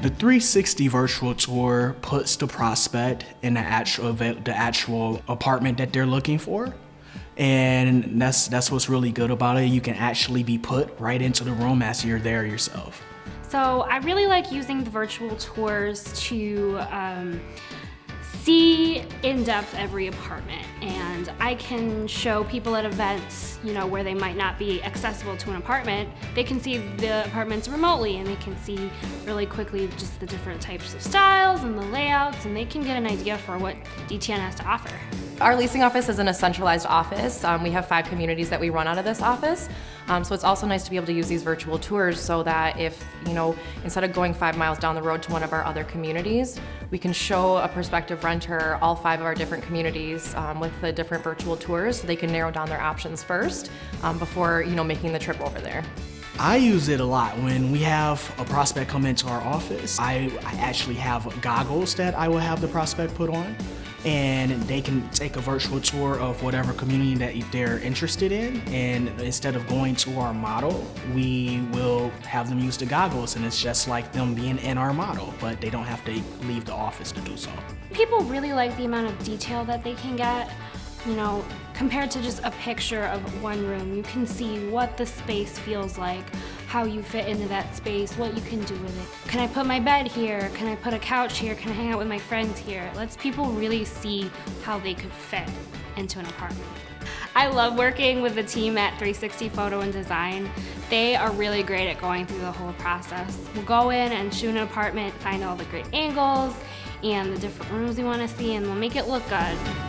The 360 virtual tour puts the prospect in the actual, the actual apartment that they're looking for. And that's, that's what's really good about it. You can actually be put right into the room as you're there yourself. So I really like using the virtual tours to um, see in depth every apartment and I can show people at events, you know, where they might not be accessible to an apartment, they can see the apartments remotely and they can see really quickly just the different types of styles and the layouts and they can get an idea for what DTN has to offer. Our leasing office isn't a centralized office. Um, we have five communities that we run out of this office. Um, so it's also nice to be able to use these virtual tours so that if, you know, instead of going five miles down the road to one of our other communities, we can show a prospective renter all five of our different communities um, with the different virtual tours so they can narrow down their options first um, before, you know, making the trip over there. I use it a lot when we have a prospect come into our office. I, I actually have goggles that I will have the prospect put on and they can take a virtual tour of whatever community that they're interested in and instead of going to our model we will have them use the goggles and it's just like them being in our model but they don't have to leave the office to do so. People really like the amount of detail that they can get you know, compared to just a picture of one room, you can see what the space feels like, how you fit into that space, what you can do with it. Can I put my bed here? Can I put a couch here? Can I hang out with my friends here? It lets people really see how they could fit into an apartment. I love working with the team at 360 Photo and Design. They are really great at going through the whole process. We'll go in and shoot an apartment, find all the great angles and the different rooms we want to see, and we'll make it look good.